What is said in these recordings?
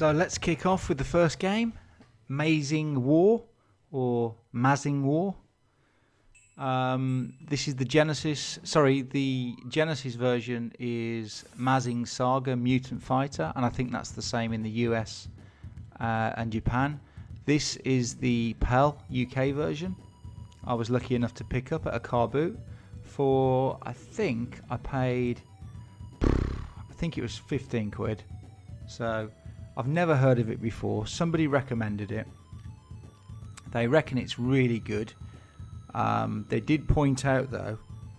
So let's kick off with the first game, Mazin War or Mazin War. Um, this is the Genesis. Sorry, the Genesis version is Mazin Saga Mutant Fighter, and I think that's the same in the US uh, and Japan. This is the PAL UK version. I was lucky enough to pick up at a car boot for. I think I paid. I think it was 15 quid. So I've never heard of it before. Somebody recommended it. They reckon it's really good. Um, they did point out though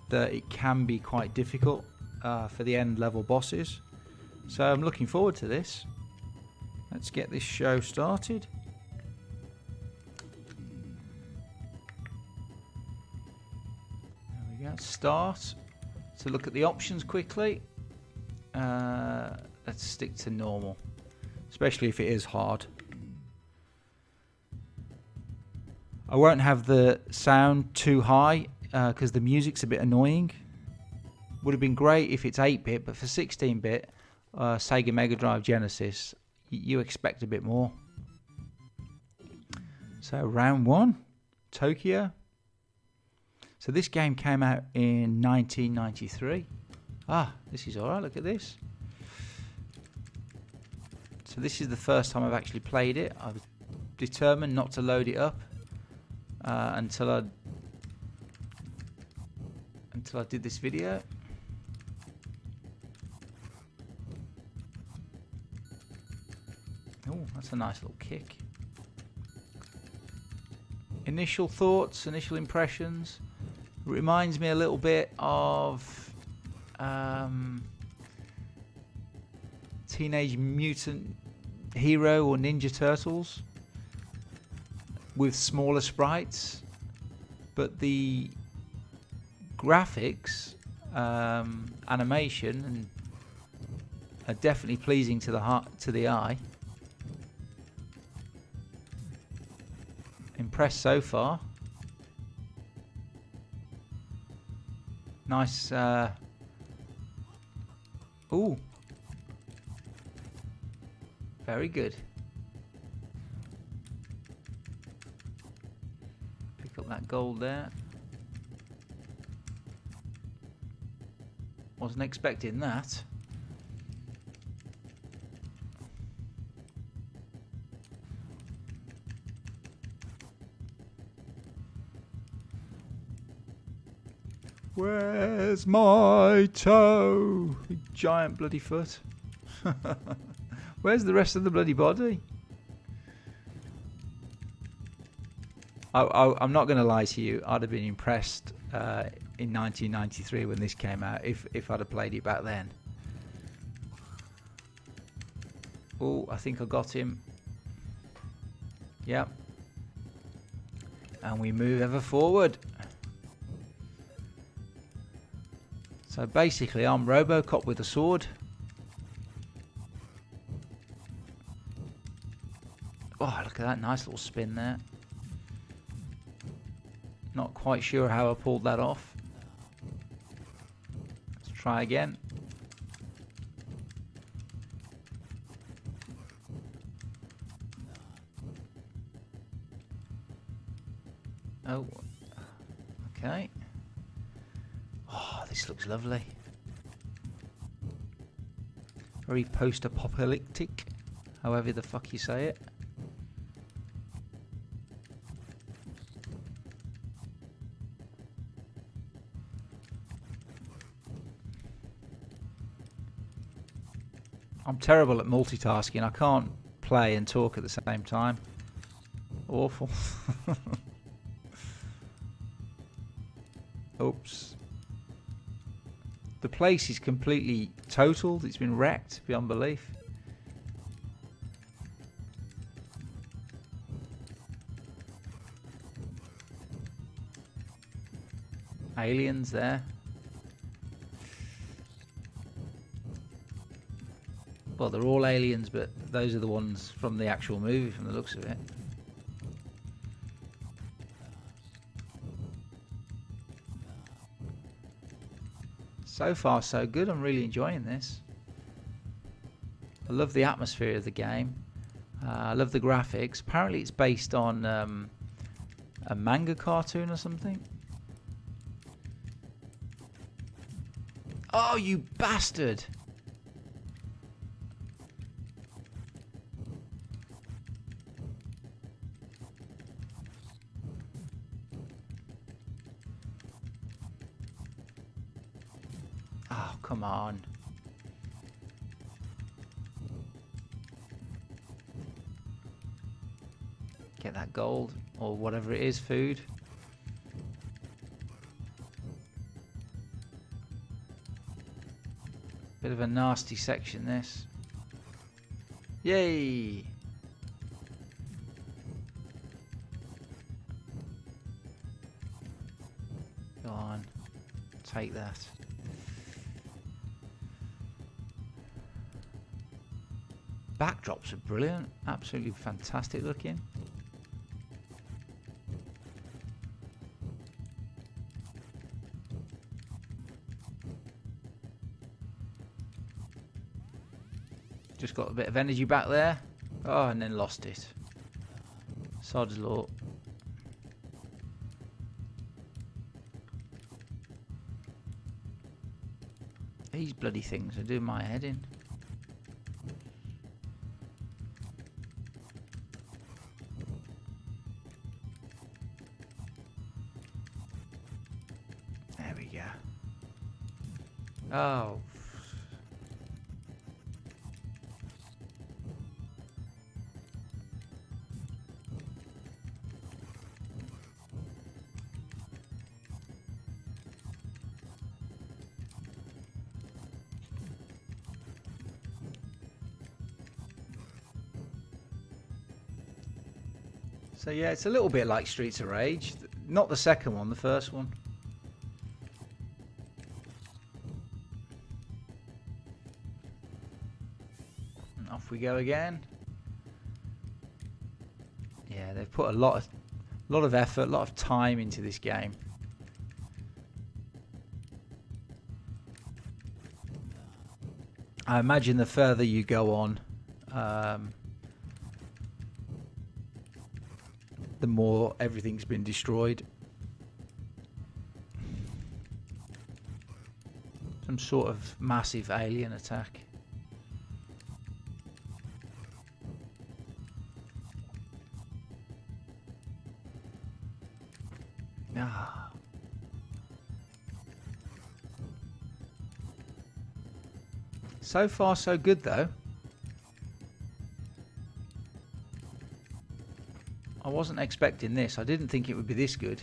that it can be quite difficult uh, for the end level bosses. So I'm looking forward to this. Let's get this show started. There we go. Start. So look at the options quickly. Uh, let's stick to normal, especially if it is hard. I won't have the sound too high because uh, the music's a bit annoying. Would have been great if it's 8-bit, but for 16-bit, uh, Sega Mega Drive Genesis, you expect a bit more. So round one, Tokyo. So this game came out in 1993. Ah, this is alright, look at this. So this is the first time I've actually played it. I was determined not to load it up uh, until I until I did this video. Oh, that's a nice little kick. Initial thoughts, initial impressions. Reminds me a little bit of um, Teenage Mutant Hero or Ninja Turtles with smaller sprites, but the graphics, um, animation, and are definitely pleasing to the heart to the eye. Impressed so far. Nice. Uh, ooh. Very good. Pick up that gold there. Wasn't expecting that. Where's my toe? Giant bloody foot. Where's the rest of the bloody body? I, am not going to lie to you. I'd have been impressed uh, in 1993 when this came out if if I'd have played it back then. Oh, I think I got him. Yep. And we move ever forward. So basically, I'm Robocop with a sword. At that nice little spin there. Not quite sure how I pulled that off. Let's try again. Oh, okay. Oh, this looks lovely. Very post-apocalyptic, however the fuck you say it. Terrible at multitasking. I can't play and talk at the same time. Awful. Oops. The place is completely totaled. It's been wrecked beyond belief. Aliens there. Well, they're all aliens, but those are the ones from the actual movie, from the looks of it. So far, so good. I'm really enjoying this. I love the atmosphere of the game. Uh, I love the graphics. Apparently, it's based on um, a manga cartoon or something. Oh, you bastard! Gold or whatever it is, food. Bit of a nasty section this. Yay! Go on. Take that. Backdrops are brilliant. Absolutely fantastic looking. Got a bit of energy back there. Oh, and then lost it. Sod's law. These bloody things are doing my head in. So yeah, it's a little bit like Streets of Rage. Not the second one, the first one. Off we go again. Yeah, they've put a lot of lot of effort, a lot of time into this game. I imagine the further you go on, um, the more everything's been destroyed. Some sort of massive alien attack. Ah. So far, so good though. Wasn't expecting this. I didn't think it would be this good.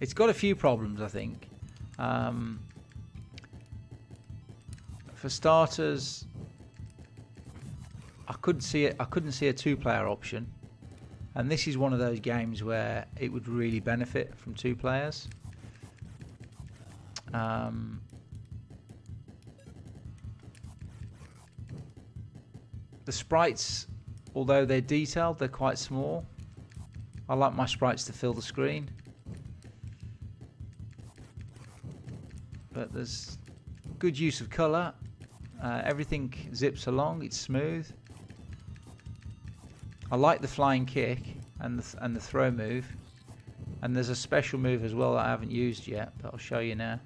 It's got a few problems, I think. Um, for starters, I couldn't see it. I couldn't see a two-player option, and this is one of those games where it would really benefit from two players. Um, the sprites although they're detailed, they're quite small. I like my sprites to fill the screen. But there's good use of colour. Uh, everything zips along, it's smooth. I like the flying kick and the, th and the throw move. And there's a special move as well that I haven't used yet, but I'll show you now.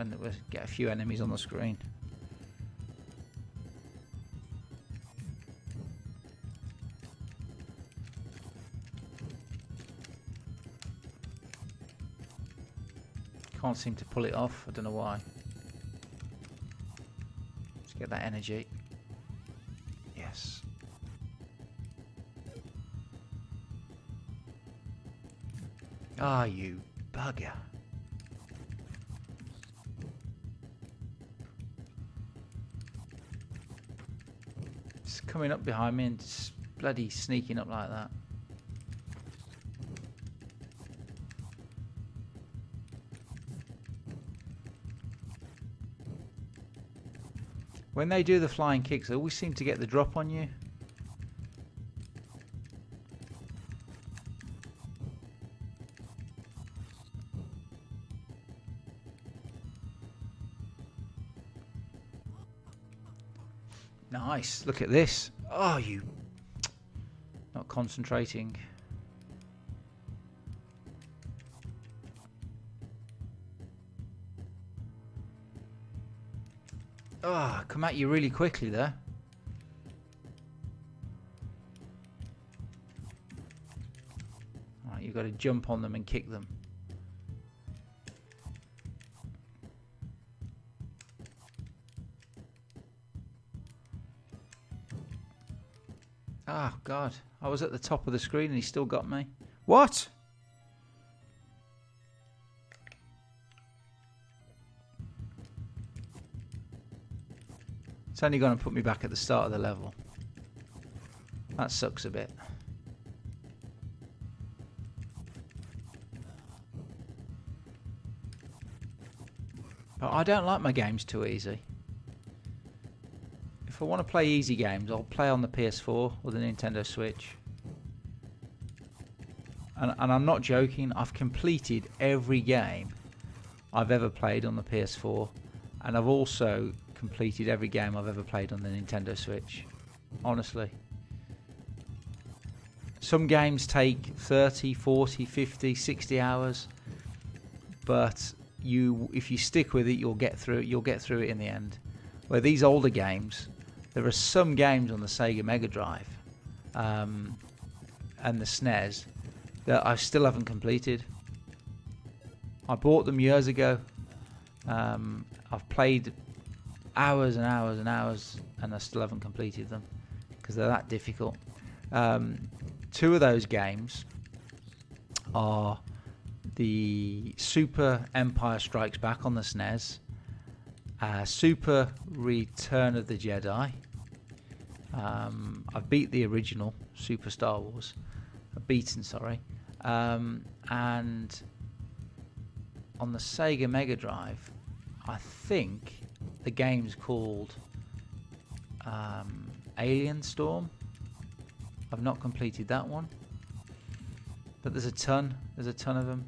When we get a few enemies on the screen. Can't seem to pull it off, I don't know why. Let's get that energy. Yes. Ah, you bugger. Coming up behind me and just bloody sneaking up like that. When they do the flying kicks, they always seem to get the drop on you. Nice. Look at this. Oh, you. Not concentrating. Ah, oh, come at you really quickly there. You've got to jump on them and kick them. Oh, God. I was at the top of the screen and he still got me. What? It's only going to put me back at the start of the level. That sucks a bit. But I don't like my games too easy. If I want to play easy games, I'll play on the PS4 or the Nintendo Switch. And, and I'm not joking, I've completed every game I've ever played on the PS4 and I've also completed every game I've ever played on the Nintendo Switch. Honestly. Some games take 30, 40, 50, 60 hours, but you if you stick with it, you'll get through it. You'll get through it in the end. Where these older games, there are some games on the Sega Mega Drive um, and the SNES that I still haven't completed. I bought them years ago. Um, I've played hours and hours and hours, and I still haven't completed them because they're that difficult. Um, two of those games are the Super Empire Strikes Back on the SNES, uh, Super Return of the Jedi. Um, I've beat the original Super Star Wars. I've beaten, sorry. Um, and on the Sega Mega Drive, I think the game's called um, Alien Storm. I've not completed that one, but there's a ton. There's a ton of them.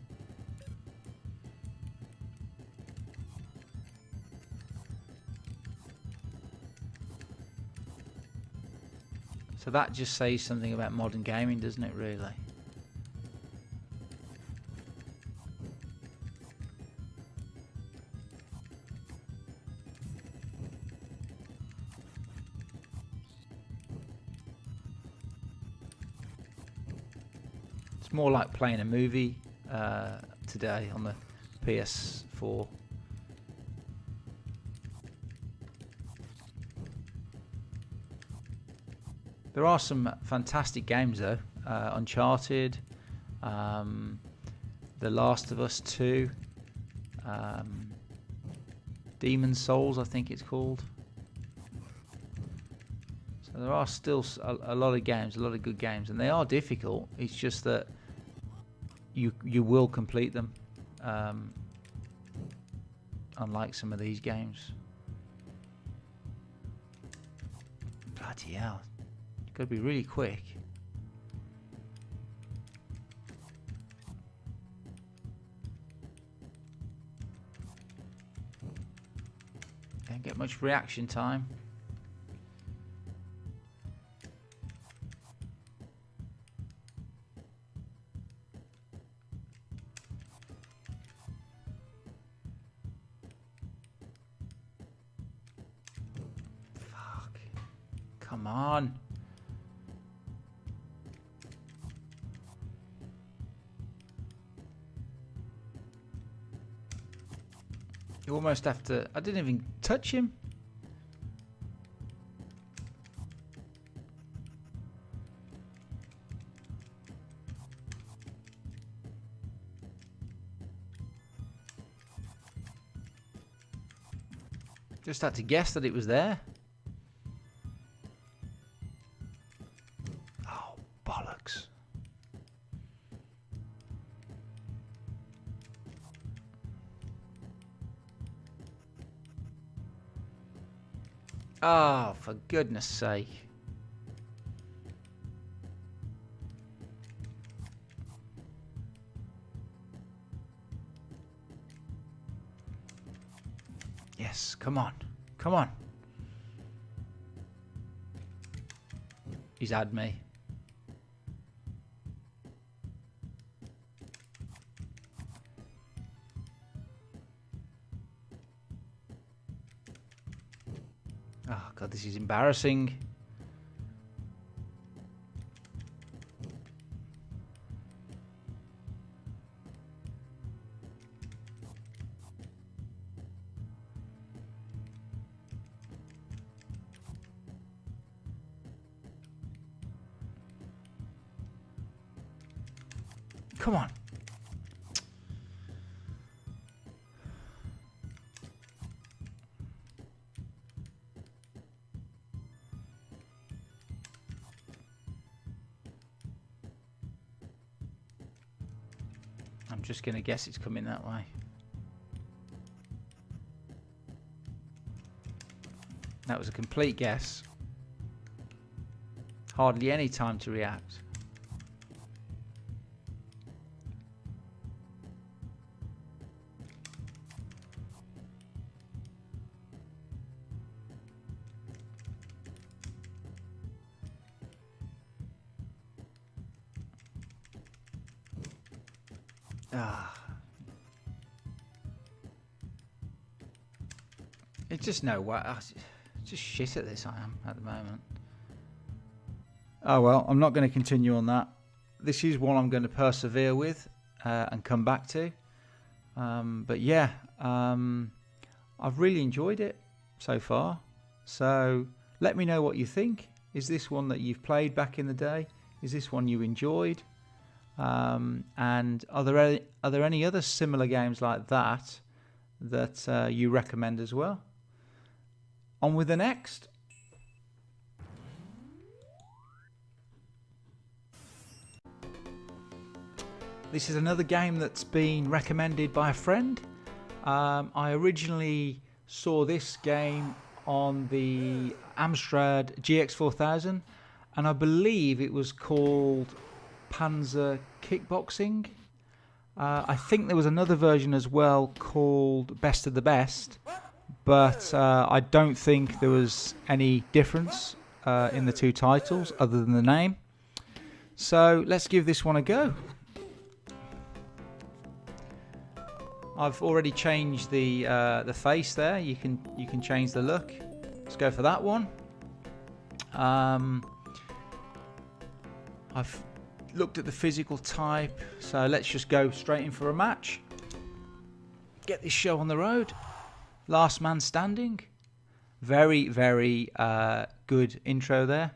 So that just says something about modern gaming, doesn't it, really? It's more like playing a movie uh, today on the PS4. There are some fantastic games though. Uh, Uncharted, um, The Last of Us 2, um, Demon's Souls, I think it's called. So there are still a, a lot of games, a lot of good games, and they are difficult. It's just that you you will complete them. Um, unlike some of these games. Bloody hell. You've got to be really quick. Don't get much reaction time. Almost to... I didn't even touch him. Just had to guess that it was there. Oh, for goodness sake. Yes, come on. Come on. he's had me. This is embarrassing. Just going to guess it's coming that way. That was a complete guess. Hardly any time to react. Ah. It's just no way. ah, Just shit at this I am at the moment. Oh well, I'm not going to continue on that. This is one I'm going to persevere with uh, and come back to. Um, but yeah, um, I've really enjoyed it so far. So let me know what you think. Is this one that you've played back in the day? Is this one you enjoyed? Um, and are there any, are there any other similar games like that that uh, you recommend as well? On with the next. This is another game that's been recommended by a friend. Um, I originally saw this game on the Amstrad GX4000 and I believe it was called Panza Kickboxing. Uh, I think there was another version as well called Best of the Best, but uh, I don't think there was any difference uh, in the two titles other than the name. So let's give this one a go. I've already changed the uh, the face there. You can you can change the look. Let's go for that one. Um, I've looked at the physical type, so let's just go straight in for a match. Get this show on the road. Last man standing. Very very uh, good intro there.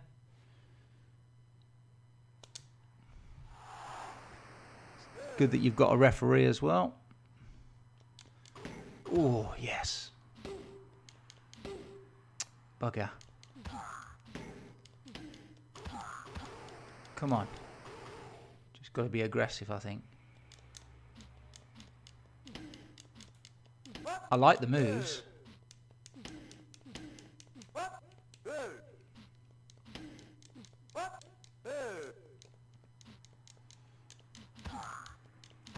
Good that you've got a referee as well. Oh, yes. Bugger. Come on. Got to be aggressive, I think. I like the moves.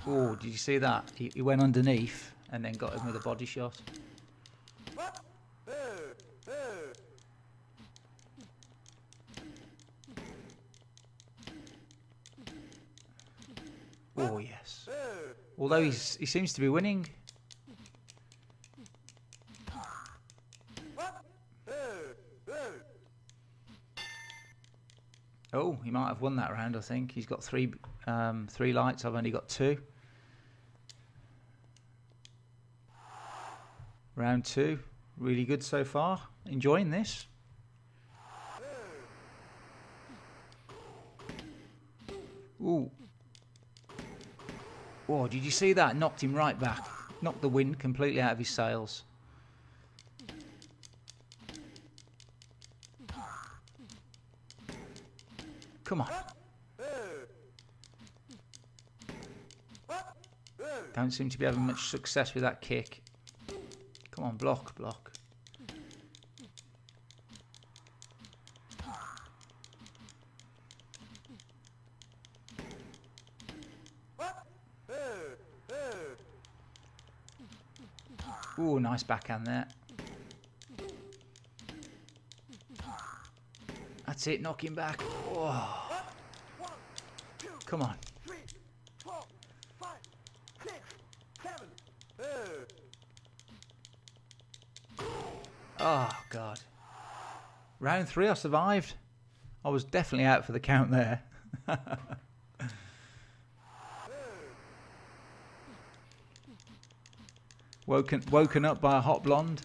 Oh, did you see that? He, he went underneath and then got him with a body shot. Oh yes. Although he's he seems to be winning. Oh, he might have won that round. I think he's got three um, three lights. I've only got two. Round two, really good so far. Enjoying this. Ooh. Oh, did you see that? Knocked him right back. Knocked the wind completely out of his sails. Come on. Don't seem to be having much success with that kick. Come on, block, block. Ooh, nice backhand there. That's it, knock him back. Oh. Come on. Oh, God. Round three, I survived. I was definitely out for the count there. woken, woken up by a hot blonde.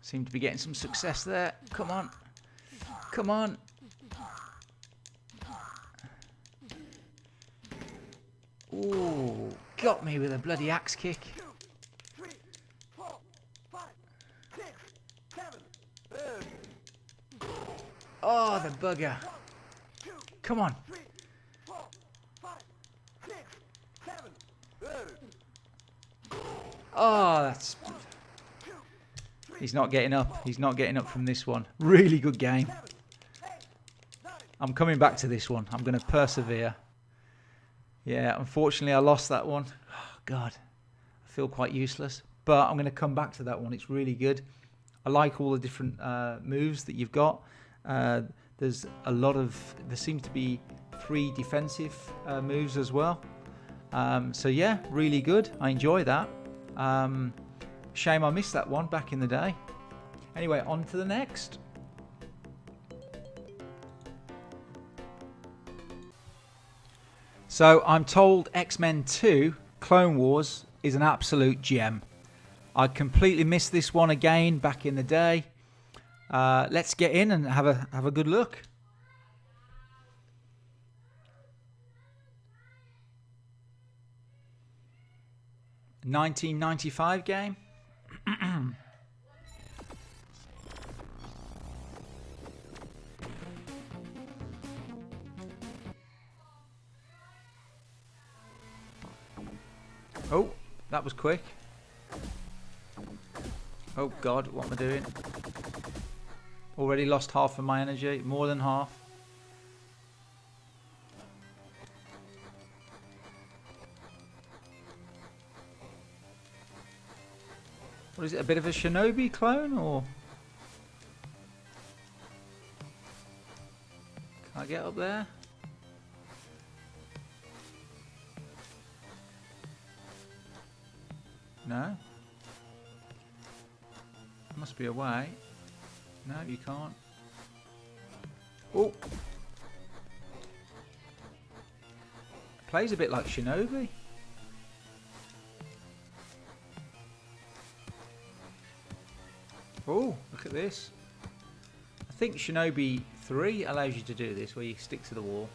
Seem to be getting some success there. Come on. Come on. Ooh, got me with a bloody axe kick. Oh, the bugger. Come on. Oh, that's... He's not getting up. He's not getting up from this one. Really good game. I'm coming back to this one. I'm going to persevere. Yeah, unfortunately I lost that one. Oh, God, I feel quite useless. But I'm going to come back to that one. It's really good. I like all the different uh, moves that you've got. Uh, there's a lot of, there seems to be three defensive uh, moves as well. Um, so yeah, really good. I enjoy that. Um, shame I missed that one back in the day. Anyway, on to the next. So I'm told X-Men 2 Clone Wars is an absolute gem. I completely missed this one again back in the day. Uh, let's get in and have a have a good look. Nineteen ninety five game. Oh, that was quick. Oh god, what am I doing? Already lost half of my energy, more than half. What is it, a bit of a shinobi clone or? Can I get up there? No? Must be a way. No, you can't. Oh! Plays a bit like Shinobi. Oh, look at this. I think Shinobi 3 allows you to do this, where you stick to the wall.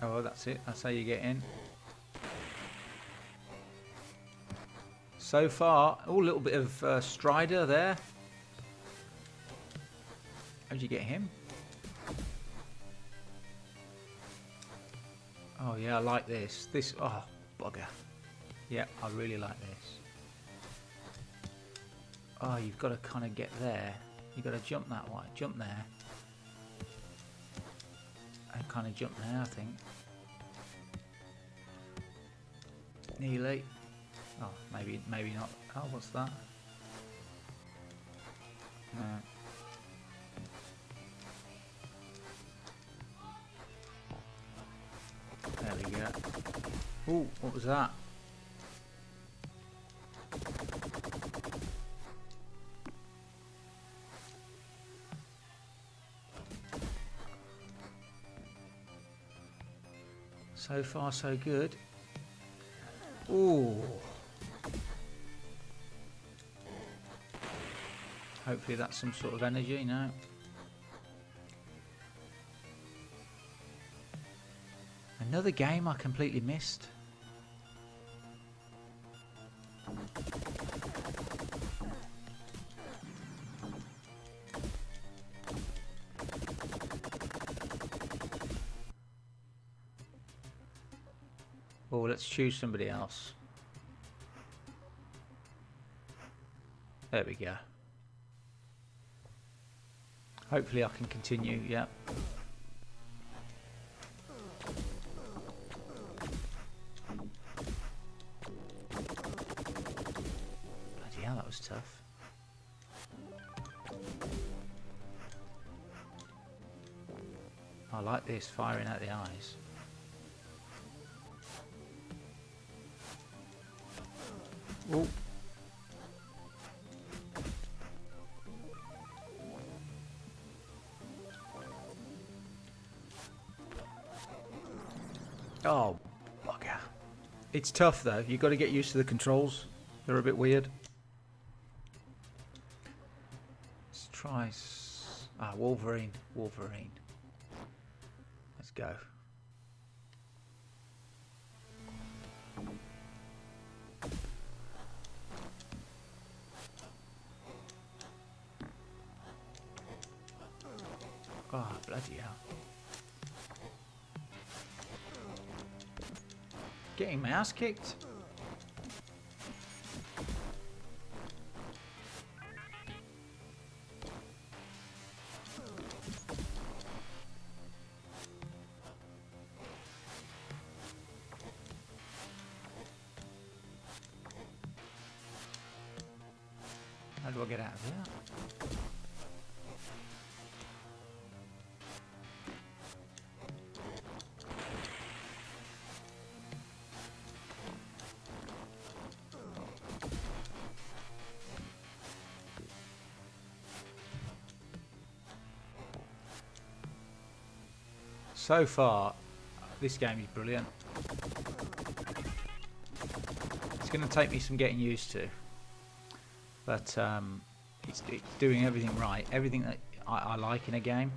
Oh, that's it. That's how you get in. So far, oh, a little bit of uh, Strider there. How'd you get him? Oh yeah, I like this. This, oh, bugger. Yeah, I really like this. Oh, you've got to kind of get there. You've got to jump that way. Jump there and kind of jump there, I think. Nearly. Oh, maybe, maybe not. Oh, what's that? No. There we go. Oh, what was that? So far, so good. Ooh. Hopefully that's some sort of energy now. Another game I completely missed. Oh, let's choose somebody else. There we go. Hopefully I can continue, yeah. Bloody hell, that was tough. I like this, firing at the eyes. Oh. It's tough though. You've got to get used to the controls. They're a bit weird. Let's try... Ah, Wolverine. Wolverine. Let's go. My ass kicked. So far, this game is brilliant. It's going to take me some getting used to, but um, it's, it's doing everything right, everything that I, I like in a game.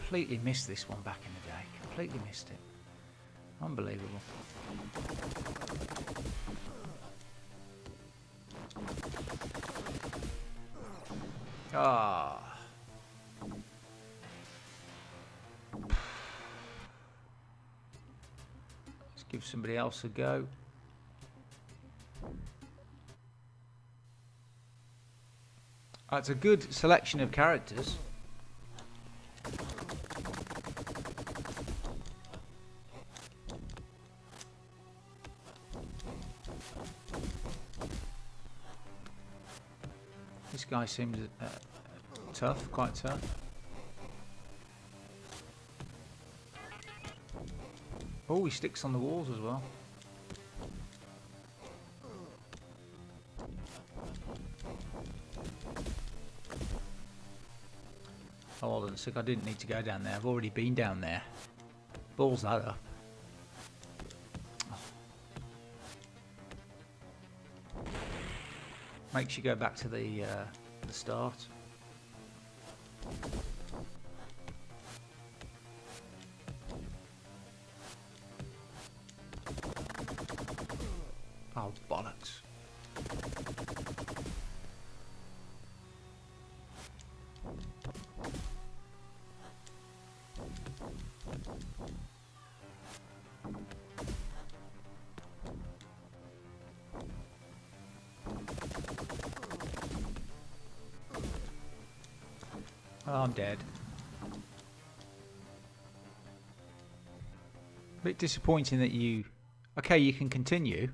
Completely missed this one back in the day. Completely missed it. Unbelievable. Ah. Let's give somebody else a go. That's a good selection of characters. Guy seems uh, tough, quite tough. Oh, he sticks on the walls as well. Oh, hold on a sec, I didn't need to go down there. I've already been down there. Balls that up. Makes you go back to the, uh, the start. Oh, I'm. Bit disappointing that you... Okay, you can continue,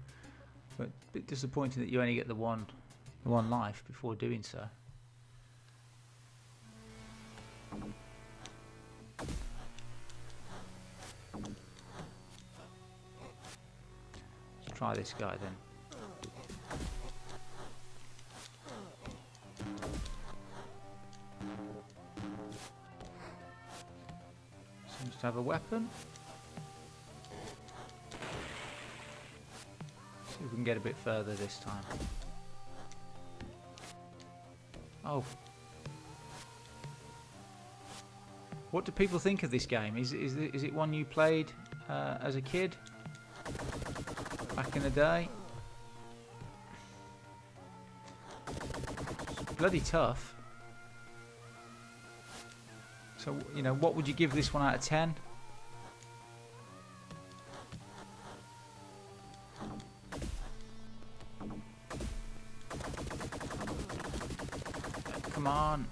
but a bit disappointing that you only get the one, the one life before doing so. Let's try this guy then. To have a weapon. See if we can get a bit further this time. Oh. What do people think of this game? Is is it, is it one you played uh, as a kid back in the day? It's bloody tough. So, you know, what would you give this one out of 10? Come on.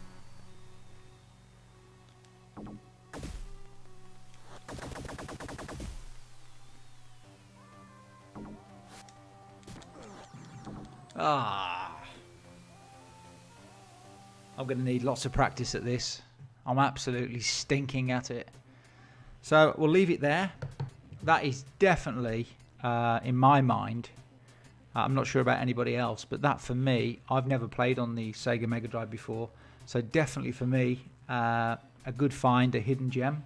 Ah. I'm going to need lots of practice at this. I'm absolutely stinking at it. So we'll leave it there. That is definitely, uh, in my mind, uh, I'm not sure about anybody else, but that for me, I've never played on the Sega Mega Drive before. So definitely for me, uh, a good find, a hidden gem.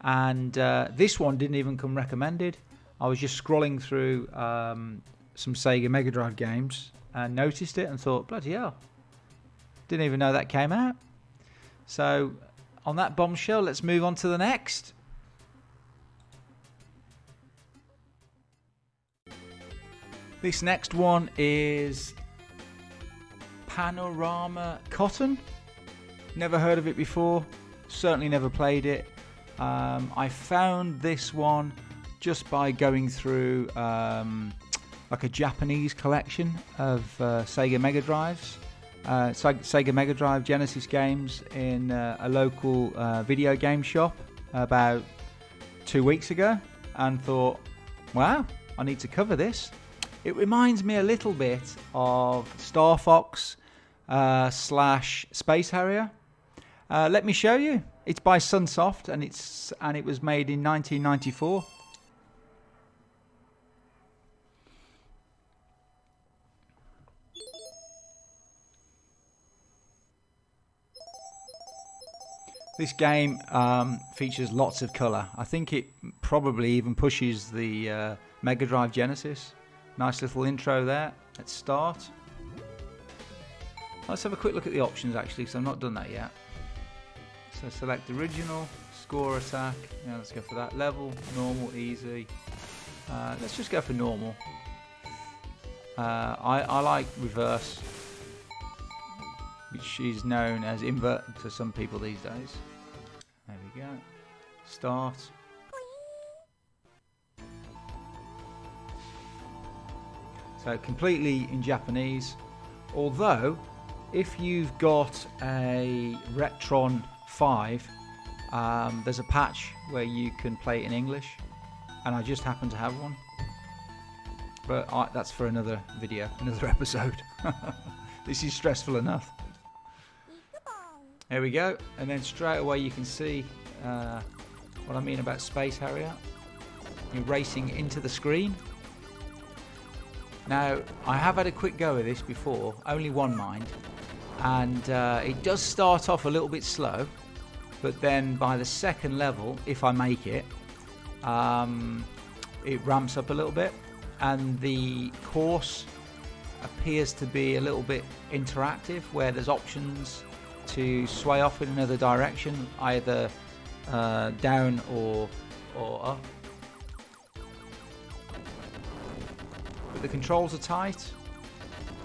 And uh, this one didn't even come recommended. I was just scrolling through um, some Sega Mega Drive games and noticed it and thought, bloody hell, didn't even know that came out. So on that bombshell, let's move on to the next. This next one is Panorama Cotton. Never heard of it before, certainly never played it. Um, I found this one just by going through um, like a Japanese collection of uh, Sega Mega Drives, uh, Sega Mega Drive Genesis games in uh, a local uh, video game shop about two weeks ago, and thought, wow, I need to cover this. It reminds me a little bit of Star Fox uh, slash Space Harrier. Uh, let me show you. It's by Sunsoft and it's and it was made in 1994. This game um, features lots of colour. I think it probably even pushes the uh, Mega Drive Genesis. Nice little intro there. Let's start. Let's have a quick look at the options actually, because I've not done that yet. So select original, score attack. Yeah, let's go for that. Level, normal, easy. Uh, let's just go for normal. Uh, I, I like reverse, which is known as invert to some people these days. Start. So completely in Japanese. Although, if you've got a Retron 5, um, there's a patch where you can play it in English. And I just happen to have one. But I, that's for another video, another episode. this is stressful enough. There we go. And then straight away you can see uh, what I mean about Space Harrier. You're racing into the screen. Now, I have had a quick go of this before, only one mind, and uh, it does start off a little bit slow, but then by the second level, if I make it, um, it ramps up a little bit, and the course appears to be a little bit interactive, where there's options to sway off in another direction, either uh, down or or up. But the controls are tight.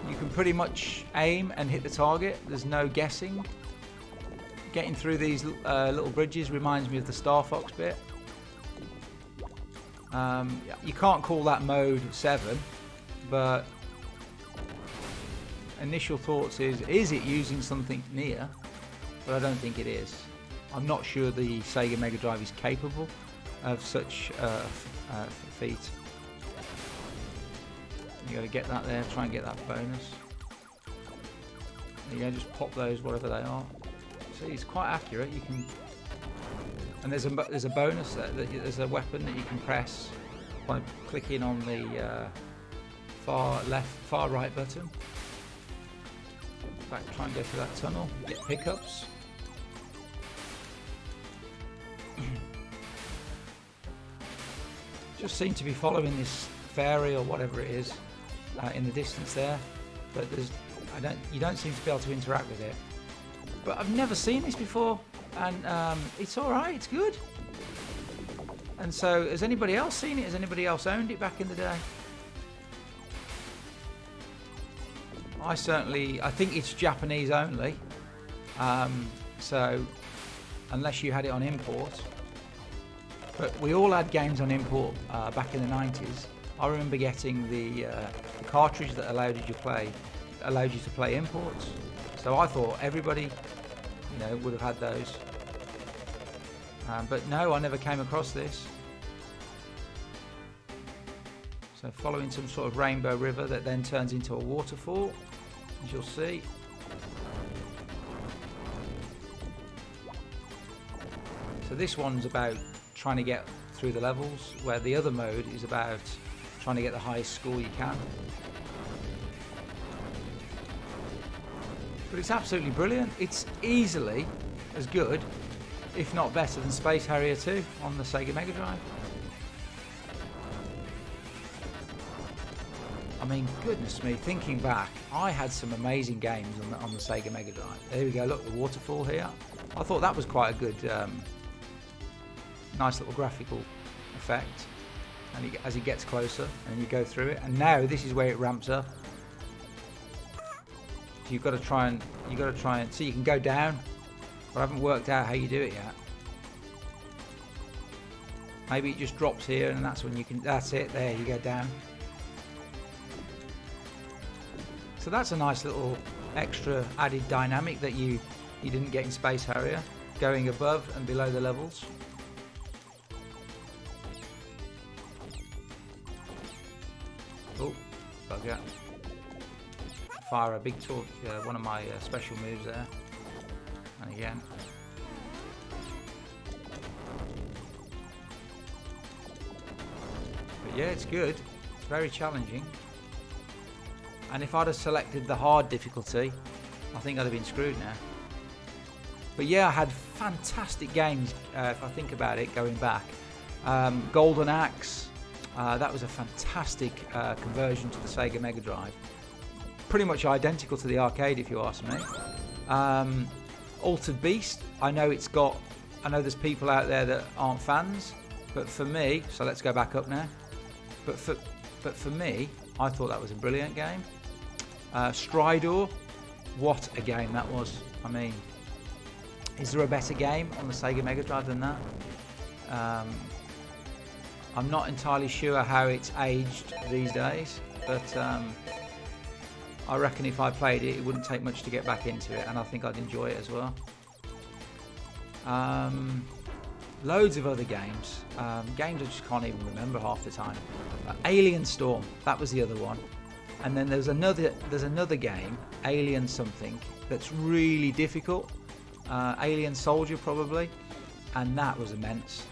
You can pretty much aim and hit the target. There's no guessing. Getting through these uh, little bridges reminds me of the Star Fox bit. Um, you can't call that mode 7, but initial thoughts is, is it using something near? But I don't think it is. I'm not sure the Sega Mega Drive is capable of such uh, uh, feat. You got to get that there, try and get that bonus. There you go, just pop those whatever they are. See, it's quite accurate. You can, and there's a there's a bonus there. There's a weapon that you can press by clicking on the uh, far left, far right button. Back, try and go through that tunnel. Get pickups. Just seem to be following this fairy or whatever it is uh, in the distance there, but there's I don't you don't seem to be able to interact with it. But I've never seen this before, and um, it's all right. It's good. And so, has anybody else seen it? Has anybody else owned it back in the day? I certainly, I think it's Japanese only. Um, so, unless you had it on import. But we all had games on import uh, back in the 90s. I remember getting the, uh, the, cartridge that allowed you to play, allowed you to play imports. So I thought everybody, you know, would have had those. Um, but no, I never came across this. So following some sort of rainbow river that then turns into a waterfall, as you'll see. So this one's about trying to get through the levels, where the other mode is about trying to get the highest score you can. But it's absolutely brilliant. It's easily as good, if not better, than Space Harrier 2 on the Sega Mega Drive. I mean, goodness me, thinking back, I had some amazing games on the, on the Sega Mega Drive. There we go, look, the waterfall here. I thought that was quite a good, um, nice little graphical effect. And he, as it gets closer, and you go through it. And now this is where it ramps up. So you've got to try and you've got to try and so you can go down. But I haven't worked out how you do it yet. Maybe it just drops here, and that's when you can. That's it. There you go down. So that's a nice little extra added dynamic that you you didn't get in Space Harrier, going above and below the levels. Fire a big torque, uh, one of my uh, special moves there. And again. But yeah, it's good. It's very challenging. And if I'd have selected the hard difficulty, I think I'd have been screwed now. But yeah, I had fantastic games, uh, if I think about it, going back. Um, Golden Axe, uh, that was a fantastic uh, conversion to the Sega Mega Drive. Pretty much identical to the arcade, if you ask me. Um, Altered Beast, I know it's got, I know there's people out there that aren't fans, but for me, so let's go back up now. But for, but for me, I thought that was a brilliant game. Uh, Strider, what a game that was. I mean, is there a better game on the Sega Mega Drive than that? Um, I'm not entirely sure how it's aged these days, but um, I reckon if I played it, it wouldn't take much to get back into it, and I think I'd enjoy it as well. Um, loads of other games, um, games I just can't even remember half the time. Uh, Alien Storm, that was the other one, and then there's another there's another game, Alien something, that's really difficult. Uh, Alien Soldier probably, and that was immense.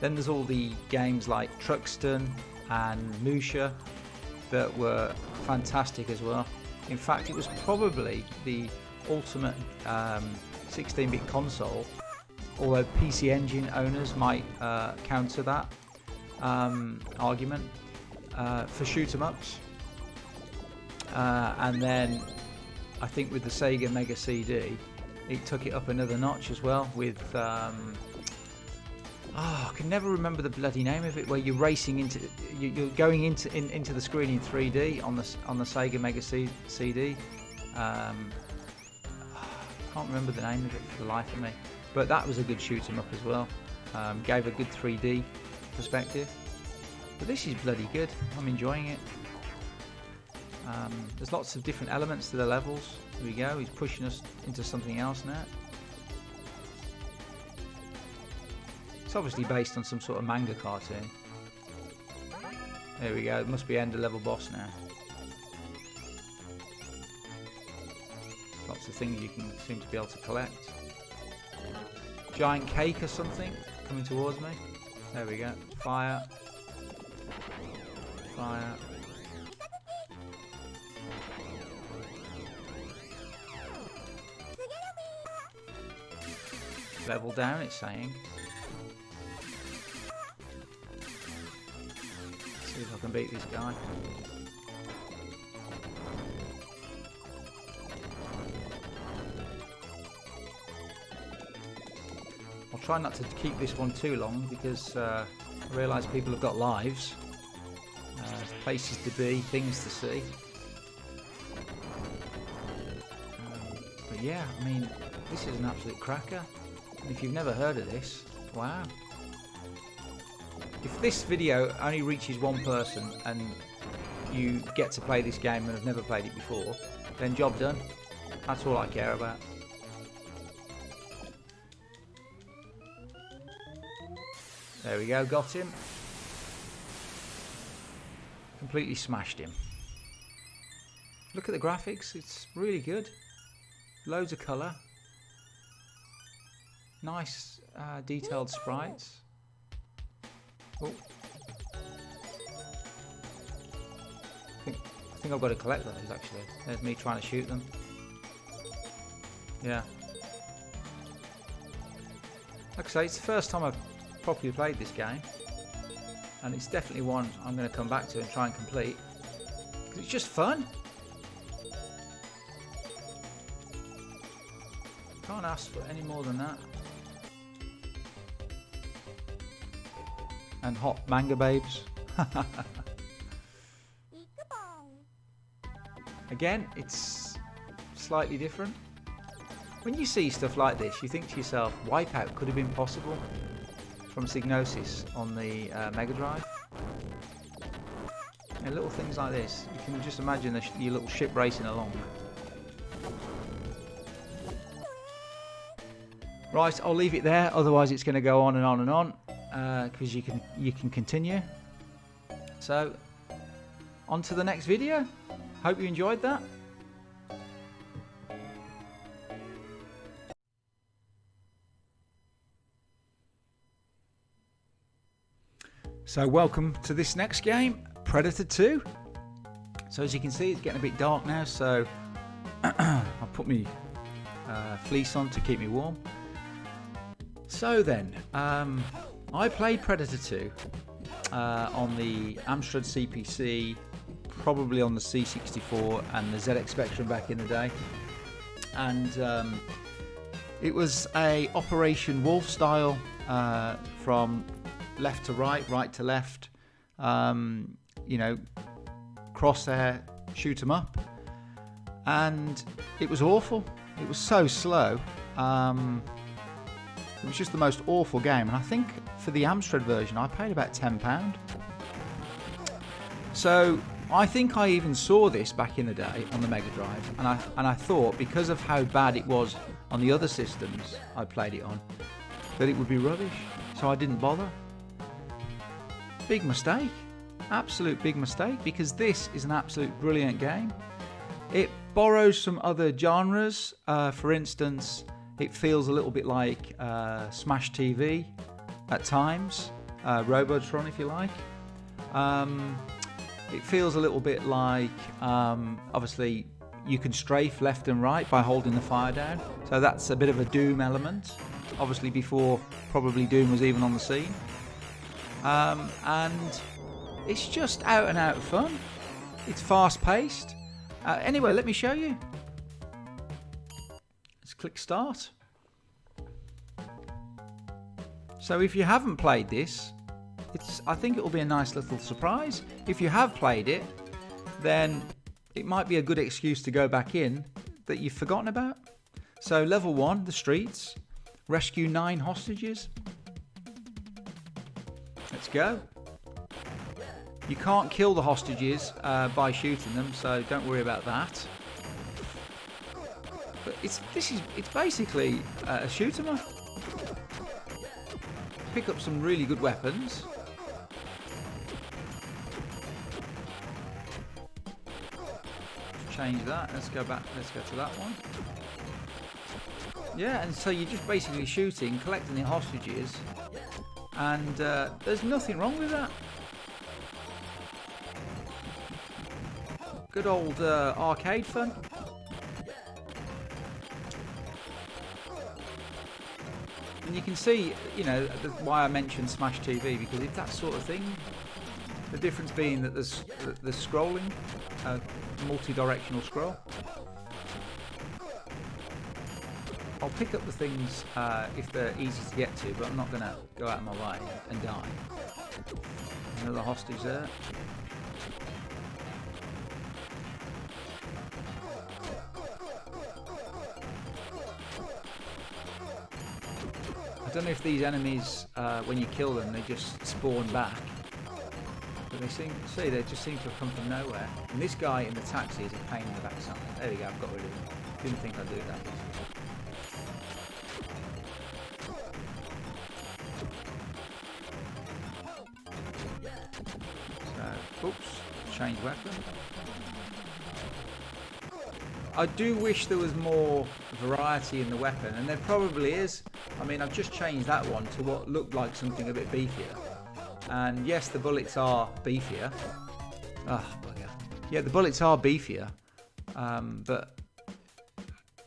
Then there's all the games like Truxton and Musha that were fantastic as well. In fact, it was probably the ultimate 16-bit um, console, although PC Engine owners might uh, counter that um, argument uh, for shoot 'em ups. Uh, and then I think with the Sega Mega CD, it took it up another notch as well with um, oh, I can never remember the bloody name of it where you're racing into you're going into in, into the screen in 3D on the on the Sega Mega C, CD um, I can't remember the name of it for the life of me but that was a good shoot 'em up as well. Um, gave a good 3D perspective. But this is bloody good. I'm enjoying it. Um, there's lots of different elements to the levels. Here we go, he's pushing us into something else now. It's obviously based on some sort of manga cartoon. There we go, it must be end of level boss now. Lots of things you can seem to be able to collect. Giant cake or something coming towards me. There we go. Fire. Fire. Level down, it's saying. Can beat this guy. I'll try not to keep this one too long because uh, I realise people have got lives, uh, places to be, things to see. Um, but yeah, I mean, this is an absolute cracker. If you've never heard of this, wow. If this video only reaches one person and you get to play this game and have never played it before, then job done. That's all I care about. There we go, got him. Completely smashed him. Look at the graphics, it's really good. Loads of colour. Nice uh, detailed sprites. I think, I think I've got to collect those actually. There's me trying to shoot them. Yeah. Like I say, it's the first time I've properly played this game. And it's definitely one I'm going to come back to and try and complete. It's just fun. Can't ask for any more than that. And hot manga babes. Again, it's slightly different. When you see stuff like this, you think to yourself, Wipeout could have been possible from Psygnosis on the uh, Mega Drive. And little things like this, you can just imagine sh your little ship racing along. Right, I'll leave it there, otherwise it's going to go on and on and on, because uh, you can you can continue. So, on to the next video. Hope you enjoyed that. So welcome to this next game, Predator 2. So as you can see, it's getting a bit dark now, so I'll put my uh, fleece on to keep me warm. So then, um, I played Predator 2 uh, on the Amstrad CPC, probably on the C64 and the ZX Spectrum back in the day. And um, it was a Operation Wolf style uh, from left to right, right to left, um, you know, crosshair, shoot 'em up. And it was awful. It was so slow. Um, it was just the most awful game. And I think for the Amstrad version, I paid about £10. So I think I even saw this back in the day on the Mega Drive. And I, and I thought, because of how bad it was on the other systems I played it on, that it would be rubbish. So I didn't bother. Big mistake. Absolute big mistake because this is an absolute brilliant game. It borrows some other genres. Uh, for instance, it feels a little bit like uh, Smash TV at times, uh, Robotron if you like. Um, it feels a little bit like, um, obviously, you can strafe left and right by holding the fire down. So that's a bit of a Doom element. Obviously, before probably Doom was even on the scene. Um, and it's just out and out of fun. It's fast paced. Uh, anyway, let me show you. Click start. So if you haven't played this, it's I think it will be a nice little surprise. If you have played it, then it might be a good excuse to go back in that you've forgotten about. So level one, the streets, rescue nine hostages, Let's go. You can't kill the hostages uh, by shooting them, so don't worry about that. But it's this is it's basically uh, a shoot 'em up. Pick up some really good weapons. Change that. Let's go back. Let's go to that one. Yeah, and so you're just basically shooting, collecting the hostages, and uh, there's nothing wrong with that. Good old uh, arcade fun. And you can see, you know, why I mentioned Smash TV because it's that sort of thing. The difference being that there's the scrolling, uh, multi-directional scroll. I'll pick up the things uh, if they're easy to get to, but I'm not going to go out of my way and die. Another hostage there. Don't know if these enemies, uh, when you kill them, they just spawn back. But they seem, see, they just seem to have come from nowhere. And this guy in the taxi is a pain in the backside. There we go, I've got rid of him. Didn't think I'd do that. So, oops, change weapon. I do wish there was more variety in the weapon, and there probably is. I mean, I've just changed that one to what looked like something a bit beefier. And yes, the bullets are beefier. Oh, bugger. Yeah, the bullets are beefier, um, but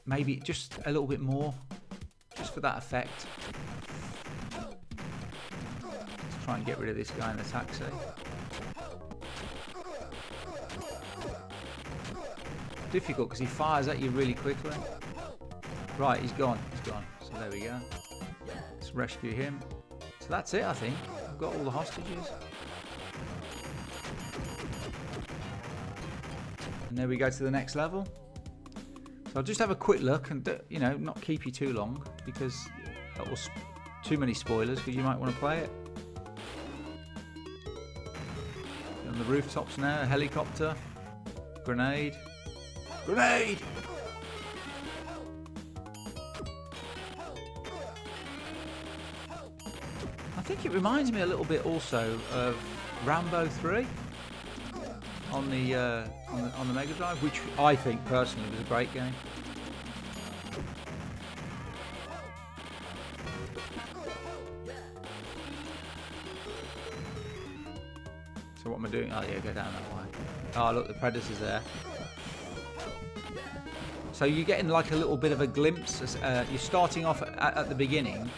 maybe just a little bit more, just for that effect. Let's try and get rid of this guy in the taxi. difficult because he fires at you really quickly. Right, he's gone. He's gone. So there we go. Rescue him. So that's it, I think. I've got all the hostages. And there we go to the next level. So I'll just have a quick look and, uh, you know, not keep you too long because that was too many spoilers because you might want to play it. On the rooftops now, helicopter, grenade. Grenade! Think it reminds me a little bit also of Rambo 3 on the, uh, on the on the Mega Drive, which I think personally was a great game. So what am I doing? Oh yeah, go down that way. Oh look, the Predator's there. So you're getting like a little bit of a glimpse. Uh, you're starting off at, at, the beginning,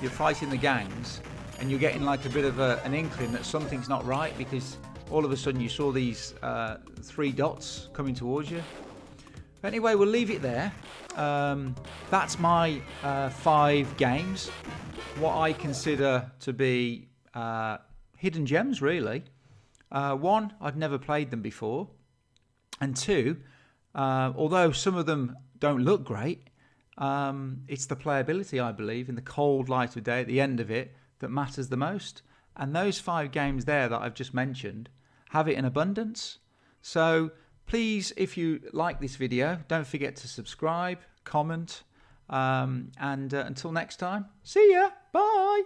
you're fighting the gangs, and you're getting like a bit of a, an inkling that something's not right because all of a sudden you saw these uh, three dots coming towards you. Anyway, we'll leave it there. Um, that's my uh, five games. What I consider to be uh, hidden gems, really. Uh, one, I'd never played them before. And two, uh, although some of them don't look great, um, it's the playability, I believe, in the cold light of day at the end of it that matters the most. And those five games there that I've just mentioned have it in abundance. So please, if you like this video, don't forget to subscribe, comment, um, and uh, until next time, see ya. Bye.